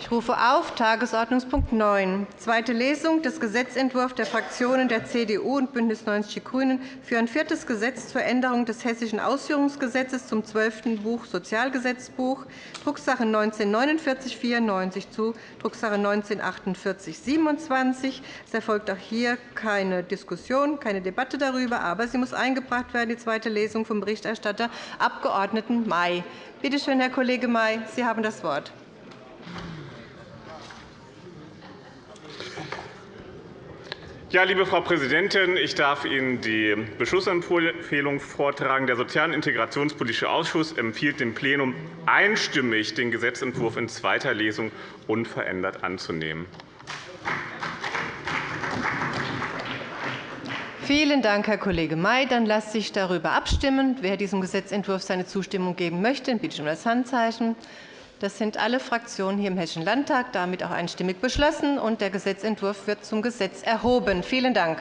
Ich rufe auf Tagesordnungspunkt 9, zweite Lesung des Gesetzentwurfs der Fraktionen der CDU und BÜNDNIS 90 die GRÜNEN für ein viertes Gesetz zur Änderung des Hessischen Ausführungsgesetzes zum zwölften Buch Sozialgesetzbuch, Drucksache 19-4994 zu Drucksache 19-4827. Es erfolgt auch hier keine Diskussion, keine Debatte darüber, aber sie muss eingebracht werden, die zweite Lesung vom Berichterstatter Abg. May. Bitte schön, Herr Kollege May, Sie haben das Wort. Ja, liebe Frau Präsidentin, ich darf Ihnen die Beschlussempfehlung vortragen. Der Sozial- und Integrationspolitische Ausschuss empfiehlt dem Plenum einstimmig, den Gesetzentwurf in zweiter Lesung unverändert anzunehmen. Vielen Dank, Herr Kollege May. Dann lasse ich darüber abstimmen. Wer diesem Gesetzentwurf seine Zustimmung geben möchte, bitte ich um das Handzeichen. Das sind alle Fraktionen hier im Hessischen Landtag, damit auch einstimmig beschlossen. und Der Gesetzentwurf wird zum Gesetz erhoben. Vielen Dank.